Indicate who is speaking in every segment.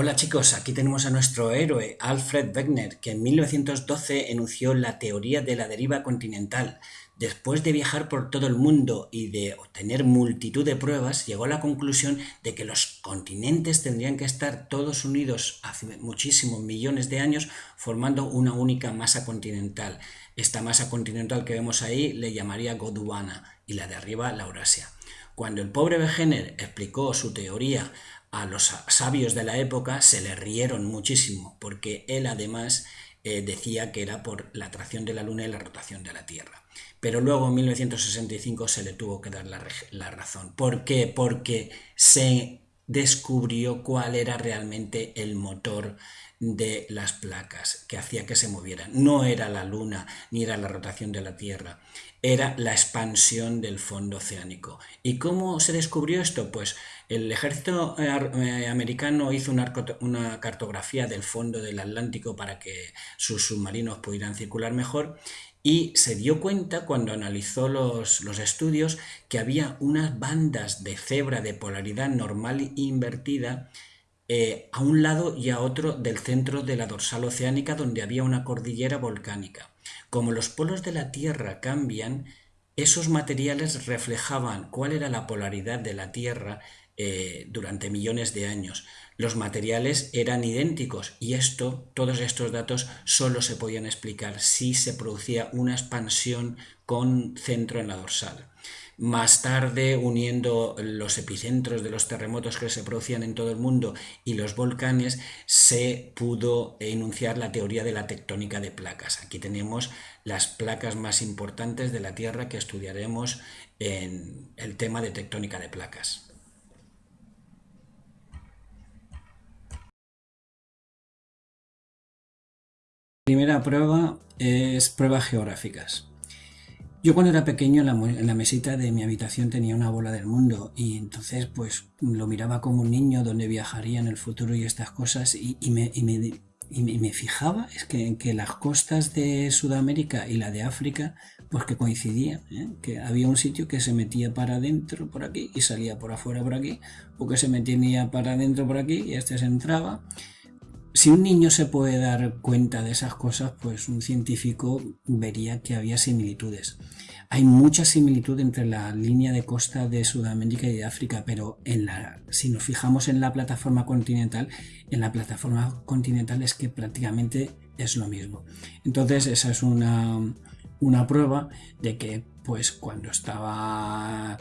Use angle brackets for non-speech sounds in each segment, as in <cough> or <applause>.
Speaker 1: Hola chicos, aquí tenemos a nuestro héroe Alfred Wegener, que en 1912 enunció la teoría de la deriva continental. Después de viajar por todo el mundo y de obtener multitud de pruebas, llegó a la conclusión de que los continentes tendrían que estar todos unidos hace muchísimos millones de años formando una única masa continental. Esta masa continental que vemos ahí le llamaría Gondwana y la de arriba la Eurasia. Cuando el pobre Wegener explicó su teoría a los sabios de la época se le rieron muchísimo, porque él además eh, decía que era por la atracción de la Luna y la rotación de la Tierra. Pero luego en 1965 se le tuvo que dar la, la razón. ¿Por qué? Porque se descubrió cuál era realmente el motor de las placas que hacía que se movieran. No era la luna ni era la rotación de la Tierra, era la expansión del fondo oceánico. ¿Y cómo se descubrió esto? Pues el ejército eh, eh, americano hizo una, cartografía del fondo del Atlántico para que sus submarinos pudieran circular mejor y se dio cuenta cuando analizó los, los, estudios que había unas bandas de cebra de polaridad normal e invertida eh, a un lado y a otro del centro de la dorsal oceánica donde había una cordillera volcánica. Como los polos de la Tierra cambian, esos materiales reflejaban cuál era la polaridad de la Tierra eh, durante millones de años. Los materiales eran idénticos y esto, todos estos datos solo se podían explicar si se producía una expansión con centro en la dorsal. Más tarde, uniendo los epicentros de los terremotos que se producían en todo el mundo y los volcanes, se pudo enunciar la teoría de la tectónica de placas. Aquí tenemos las placas más importantes de la Tierra que estudiaremos en el tema de tectónica de placas. Primera prueba es pruebas geográficas. Yo cuando era pequeño en la, mesita de mi habitación tenía una bola del mundo y entonces pues lo miraba como un niño donde viajaría en el futuro y estas cosas y, me, me, fijaba es que, que las costas de Sudamérica y la de África pues que coincidían, ¿eh? que había un sitio que se metía para adentro por aquí y salía por afuera por aquí o que se metía para adentro por aquí y este se entraba si un niño se puede dar cuenta de esas cosas, pues un científico vería que había similitudes. Hay mucha similitud entre la línea de costa de Sudamérica y de África, pero en la, si nos fijamos en la plataforma continental, en la plataforma continental es que prácticamente es lo mismo. Entonces esa es una, una prueba de que pues cuando estaba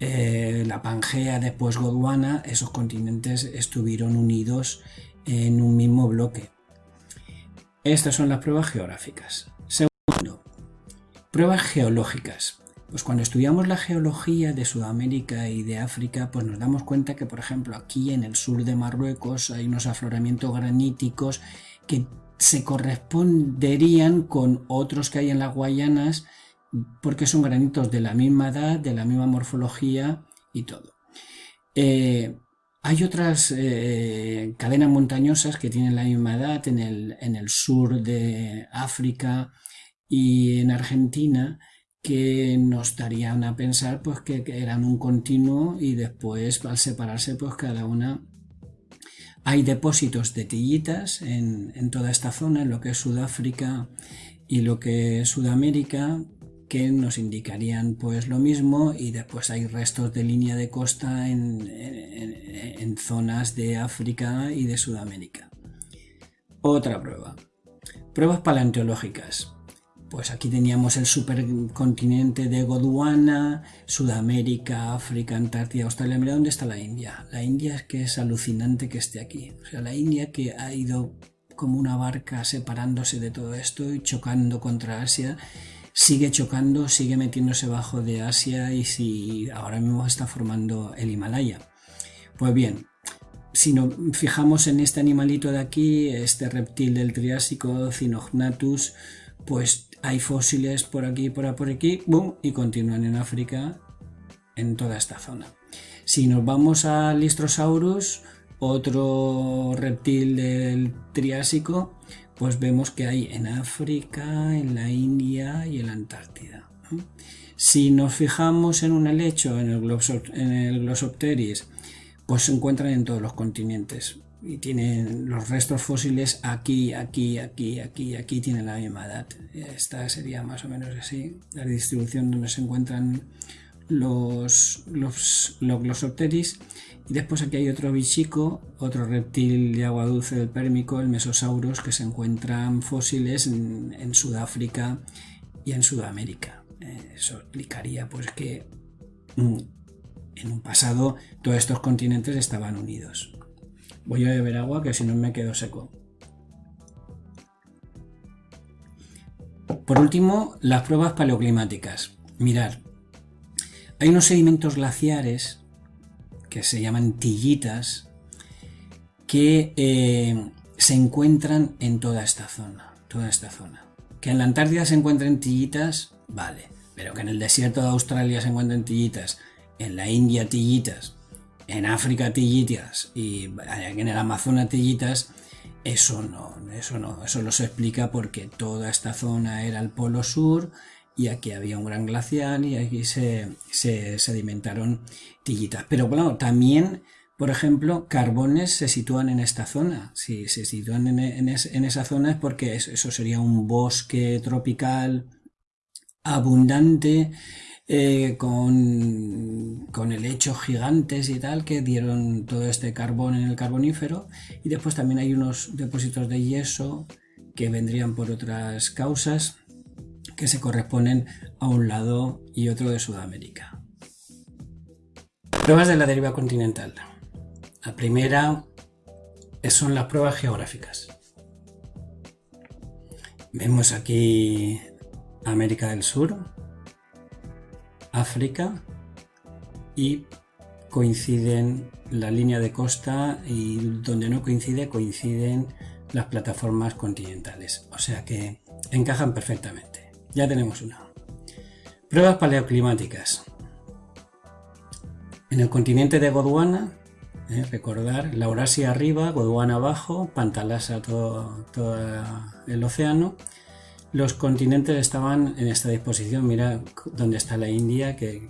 Speaker 1: eh, la Pangea después Gondwana, esos continentes estuvieron unidos en un mismo bloque. Estas son las pruebas geográficas. Segundo, pruebas geológicas. Pues cuando estudiamos la geología de Sudamérica y de África, pues nos damos cuenta que, por ejemplo, aquí en el sur de Marruecos hay unos afloramientos graníticos que se corresponderían con otros que hay en las Guayanas, porque son granitos de la misma edad, de la misma morfología y todo. Eh, hay otras eh, cadenas montañosas que tienen la misma edad en el, sur de África y en Argentina que nos darían a pensar pues que, eran un continuo y después al separarse pues cada una hay depósitos de tillitas en, en toda esta zona, en lo que es Sudáfrica y lo que es Sudamérica, que nos indicarían pues lo mismo y después hay restos de línea de costa en, zonas de África y de Sudamérica. Otra prueba. Pruebas paleontológicas. Pues aquí teníamos el supercontinente de Gondwana, Sudamérica, África, Antártida, Australia. Mira dónde está la India. La India es que es alucinante que esté aquí. O sea, la India que ha ido como una barca separándose de todo esto y chocando contra Asia sigue chocando, sigue metiéndose bajo de Asia y si ahora mismo está formando el Himalaya. Pues bien, si nos fijamos en este animalito de aquí, este reptil del Triásico, Cinognathus, pues hay fósiles por aquí, por por aquí, boom, y continúan en África, en toda esta zona. Si nos vamos al Listrosaurus, otro reptil del Triásico, pues vemos que hay en África, en la India y en la Antártida. Si nos fijamos en un helecho, en el, en el Glossopteris, pues se encuentran en todos los continentes. y tienen los restos fósiles aquí, aquí, aquí, aquí, aquí tienen la misma edad. Esta sería más o menos así, la distribución donde se encuentran los, los. Y después aquí hay otro bichico, otro reptil de agua dulce del Pérmico, el Mesosaurus, que se encuentran fósiles en, Sudáfrica y en Sudamérica. Eh, eso explicaría pues que mm, en un pasado todos estos continentes estaban unidos. Voy a beber agua que si no me quedo seco. Por último, las pruebas paleoclimáticas. Mirar, hay unos sedimentos glaciares que se llaman tillitas que eh, se encuentran en toda esta zona, toda esta zona. Que en la Antártida se encuentren tillitas, vale, pero que en el desierto de Australia se encuentren tillitas, en la India tillitas, en África tillitas y en el Amazonas tillitas, eso no, eso no, eso lo se explica porque toda esta zona era el polo sur y aquí había un gran glacial y aquí se, sedimentaron tillitas. Pero bueno, también, por ejemplo, carbones se sitúan en esta zona. Si se sitúan en, esa zona es porque eso sería un bosque tropical abundante eh, con, con helechos gigantes y tal que dieron todo este carbón en el carbonífero y después también hay unos depósitos de yeso que vendrían por otras causas que se corresponden a un lado y otro de Sudamérica. Pruebas de la deriva continental. La primera son las pruebas geográficas. Vemos aquí América del Sur, África y coinciden la línea de costa y donde no coincide coinciden las plataformas continentales. O sea que encajan perfectamente. Ya tenemos una. Pruebas paleoclimáticas. En el continente de Gondwana, eh, recordar, la Eurasia arriba, Gondwana abajo, Pantalasa todo, todo el océano los continentes estaban en esta disposición. Mira dónde está la India, que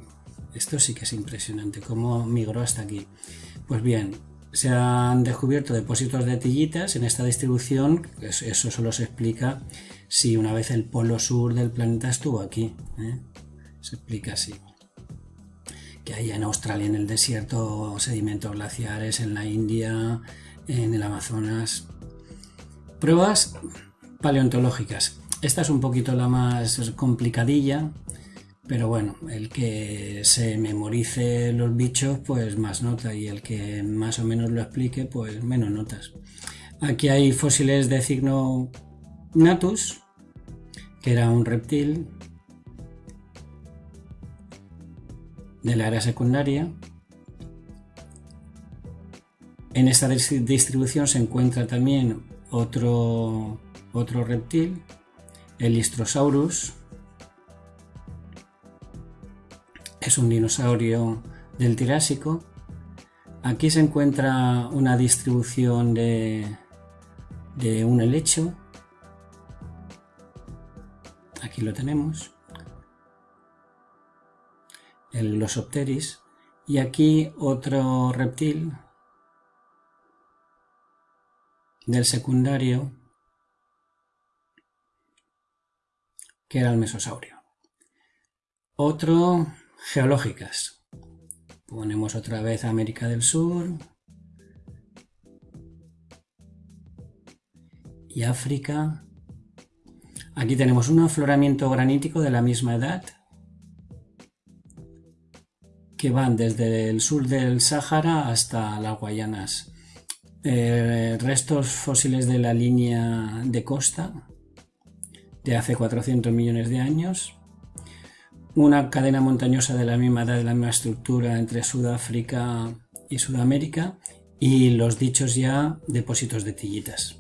Speaker 1: esto sí que es impresionante, cómo migró hasta aquí. Pues bien, se han descubierto depósitos de tillitas en esta distribución, eso solo se explica si una vez el polo sur del planeta estuvo aquí. ¿eh? Se explica así. Que hay en Australia, en el desierto, sedimentos glaciares, en la India, en el Amazonas. Pruebas paleontológicas. Esta es un poquito la más complicadilla, pero bueno, el que se memorice los bichos, pues más nota, y el que más o menos lo explique, pues menos notas. Aquí hay fósiles de signo Natus, que era un reptil de la era secundaria. En esta distribución se encuentra también otro, otro reptil el Istrosaurus es un dinosaurio del Tirásico. Aquí se encuentra una distribución de, de un helecho. Aquí lo tenemos. El Glossopteris. Y aquí otro reptil del secundario que era el mesosaurio. Otro, geológicas. Ponemos otra vez América del Sur. Y África. Aquí tenemos un afloramiento granítico de la misma edad que van desde el sur del Sáhara hasta las Guayanas. Eh, restos fósiles de la línea de costa de hace 400 millones de años, una cadena montañosa de la misma edad, de la misma estructura entre Sudáfrica y Sudamérica, y los dichos ya depósitos de tillitas.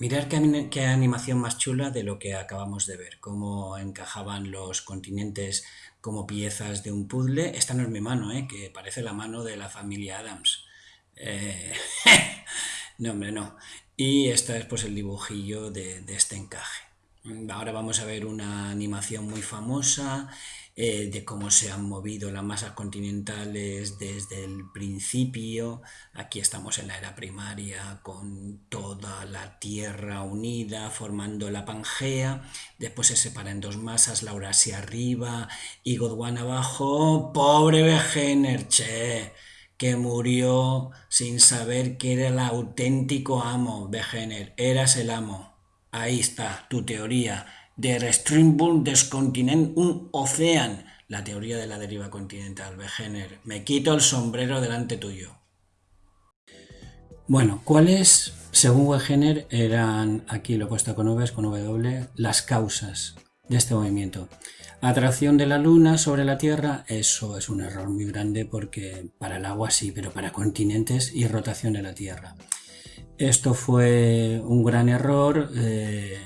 Speaker 1: Mirar qué, animación más chula de lo que acabamos de ver, cómo encajaban los continentes como piezas de un puzzle. Esta no es mi mano, ¿eh? que parece la mano de la familia Adams. Eh, <laughs> no, hombre, no. Y este es pues el dibujillo de, este encaje. Ahora vamos a ver una animación muy famosa eh, de cómo se han movido las masas continentales desde el principio. Aquí estamos en la era primaria con toda la Tierra unida formando la Pangea. Después se separa en dos masas, la Eurasia arriba y Gondwana abajo. ¡Pobre Wegener, che! que murió sin saber que era el auténtico amo, Wegener. Eras el amo. Ahí está tu teoría Der Strimbull des Kontinent, un océano, la teoría de la deriva continental, Wegener. Me quito el sombrero delante tuyo. Bueno, ¿cuáles, según Wegener, eran, aquí lo he puesto con V, con W, las causas de este movimiento? Atracción de la Luna sobre la Tierra, eso es un error muy grande porque para el agua sí, pero para continentes y rotación de la Tierra. Esto fue un gran error. Eh,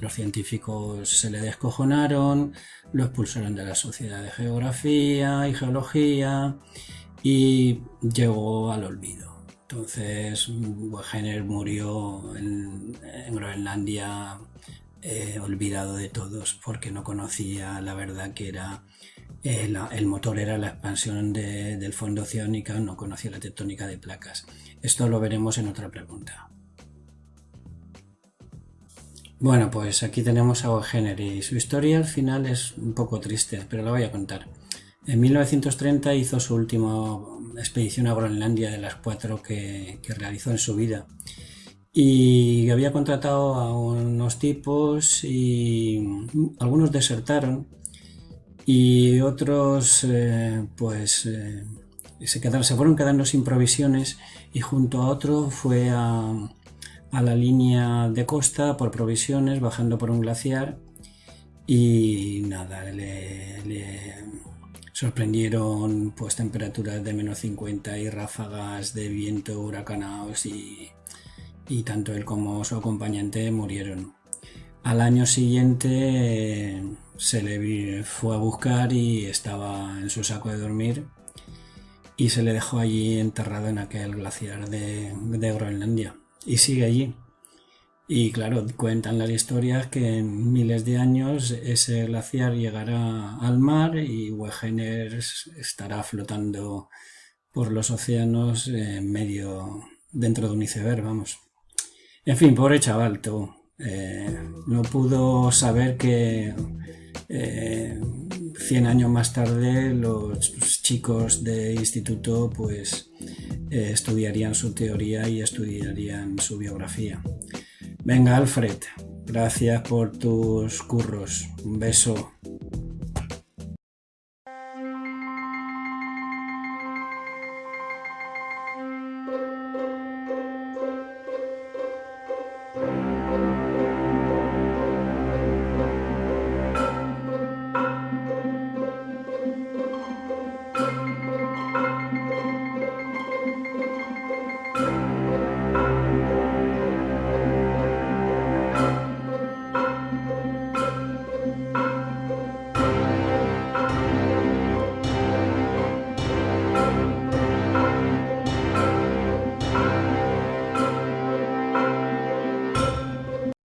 Speaker 1: los científicos se le descojonaron, lo expulsaron de la Sociedad de Geografía y Geología y llegó al olvido. Entonces, Wegener murió en, Groenlandia eh, olvidado de todos porque no conocía la verdad que era eh, el motor era la expansión del fondo oceánico, no conocía la tectónica de placas. Esto lo veremos en otra pregunta. Bueno, pues aquí tenemos a O'Henry y su historia al final es un poco triste, pero la voy a contar. En 1930 hizo su última expedición a Groenlandia de las cuatro que, realizó en su vida y había contratado a unos tipos y algunos desertaron y otros eh, pues eh, se, fueron quedando sin provisiones y junto a otro fue a, la línea de costa por provisiones, bajando por un glaciar y nada, le, sorprendieron pues temperaturas de menos 50 y ráfagas de viento huracanados y, y tanto él como su acompañante murieron. Al año siguiente se le fue a buscar y estaba en su saco de dormir y se le dejó allí enterrado en aquel glaciar de Groenlandia y sigue allí. Y claro, cuentan las historias que en miles de años ese glaciar llegará al mar y Wegener estará flotando por los océanos en medio, dentro de un iceberg, vamos. En fin, pobre chaval, tú. Eh, no pudo saber que eh, 100 años más tarde los chicos de instituto pues eh, estudiarían su teoría y estudiarían su biografía. Venga Alfred, gracias por tus curros. Un beso.